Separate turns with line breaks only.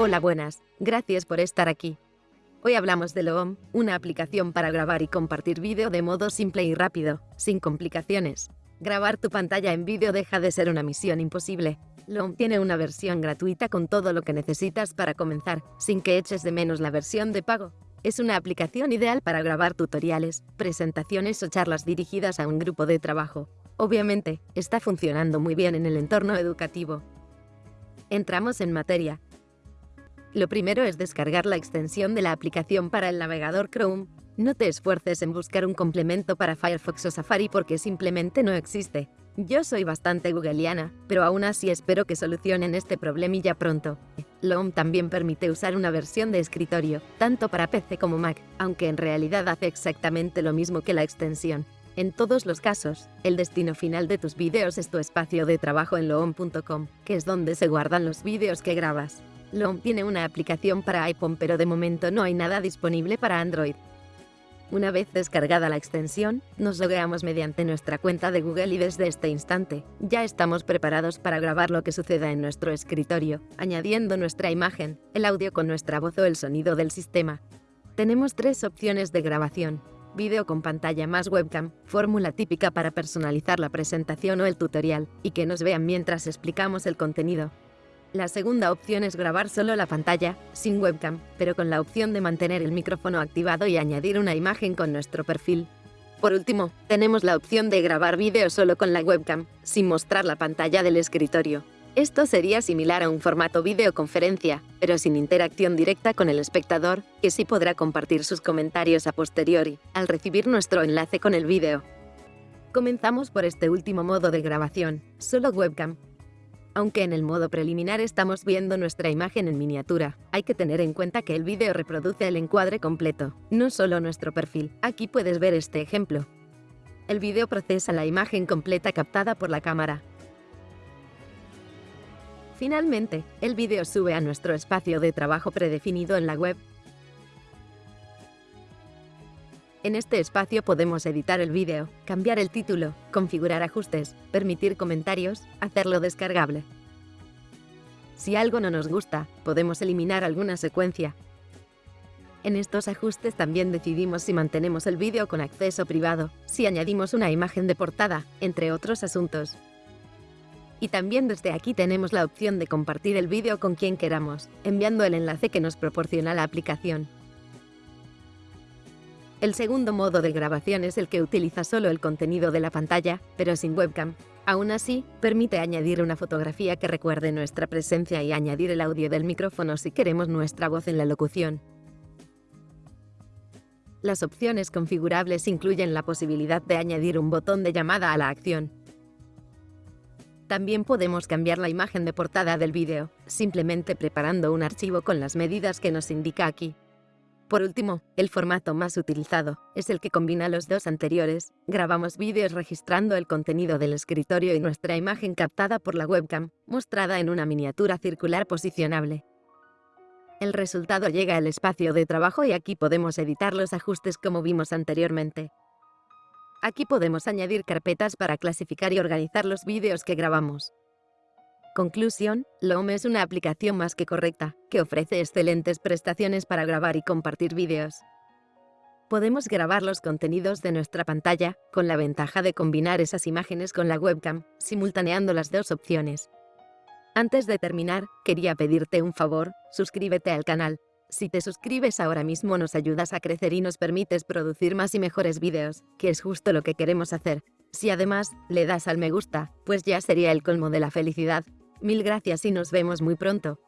Hola buenas, gracias por estar aquí. Hoy hablamos de Loom, una aplicación para grabar y compartir vídeo de modo simple y rápido, sin complicaciones. Grabar tu pantalla en vídeo deja de ser una misión imposible. Loom tiene una versión gratuita con todo lo que necesitas para comenzar, sin que eches de menos la versión de pago. Es una aplicación ideal para grabar tutoriales, presentaciones o charlas dirigidas a un grupo de trabajo. Obviamente, está funcionando muy bien en el entorno educativo. Entramos en materia. Lo primero es descargar la extensión de la aplicación para el navegador Chrome. No te esfuerces en buscar un complemento para Firefox o Safari porque simplemente no existe. Yo soy bastante googleana, pero aún así espero que solucionen este problemilla pronto. Loom también permite usar una versión de escritorio, tanto para PC como Mac, aunque en realidad hace exactamente lo mismo que la extensión. En todos los casos, el destino final de tus vídeos es tu espacio de trabajo en loom.com, que es donde se guardan los vídeos que grabas. Loom tiene una aplicación para iPhone pero de momento no hay nada disponible para Android. Una vez descargada la extensión, nos logueamos mediante nuestra cuenta de Google y desde este instante, ya estamos preparados para grabar lo que suceda en nuestro escritorio, añadiendo nuestra imagen, el audio con nuestra voz o el sonido del sistema. Tenemos tres opciones de grabación, vídeo con pantalla más webcam, fórmula típica para personalizar la presentación o el tutorial, y que nos vean mientras explicamos el contenido. La segunda opción es grabar solo la pantalla, sin webcam, pero con la opción de mantener el micrófono activado y añadir una imagen con nuestro perfil. Por último, tenemos la opción de grabar vídeo solo con la webcam, sin mostrar la pantalla del escritorio. Esto sería similar a un formato videoconferencia, pero sin interacción directa con el espectador, que sí podrá compartir sus comentarios a posteriori, al recibir nuestro enlace con el vídeo. Comenzamos por este último modo de grabación, solo webcam, aunque en el modo preliminar estamos viendo nuestra imagen en miniatura, hay que tener en cuenta que el vídeo reproduce el encuadre completo, no solo nuestro perfil. Aquí puedes ver este ejemplo. El vídeo procesa la imagen completa captada por la cámara. Finalmente, el vídeo sube a nuestro espacio de trabajo predefinido en la web. En este espacio podemos editar el vídeo, cambiar el título, configurar ajustes, permitir comentarios, hacerlo descargable. Si algo no nos gusta, podemos eliminar alguna secuencia. En estos ajustes también decidimos si mantenemos el vídeo con acceso privado, si añadimos una imagen de portada, entre otros asuntos. Y también desde aquí tenemos la opción de compartir el vídeo con quien queramos, enviando el enlace que nos proporciona la aplicación. El segundo modo de grabación es el que utiliza solo el contenido de la pantalla, pero sin webcam. Aún así, permite añadir una fotografía que recuerde nuestra presencia y añadir el audio del micrófono si queremos nuestra voz en la locución. Las opciones configurables incluyen la posibilidad de añadir un botón de llamada a la acción. También podemos cambiar la imagen de portada del vídeo, simplemente preparando un archivo con las medidas que nos indica aquí. Por último, el formato más utilizado es el que combina los dos anteriores. Grabamos vídeos registrando el contenido del escritorio y nuestra imagen captada por la webcam, mostrada en una miniatura circular posicionable. El resultado llega al espacio de trabajo y aquí podemos editar los ajustes como vimos anteriormente. Aquí podemos añadir carpetas para clasificar y organizar los vídeos que grabamos. Conclusión, Loom es una aplicación más que correcta, que ofrece excelentes prestaciones para grabar y compartir vídeos. Podemos grabar los contenidos de nuestra pantalla, con la ventaja de combinar esas imágenes con la webcam, simultaneando las dos opciones. Antes de terminar, quería pedirte un favor, suscríbete al canal. Si te suscribes ahora mismo nos ayudas a crecer y nos permites producir más y mejores vídeos, que es justo lo que queremos hacer. Si además, le das al me gusta, pues ya sería el colmo de la felicidad. Mil gracias y nos vemos muy pronto.